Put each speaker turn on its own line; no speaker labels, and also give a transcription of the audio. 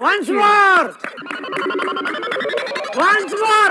Once more! Once more!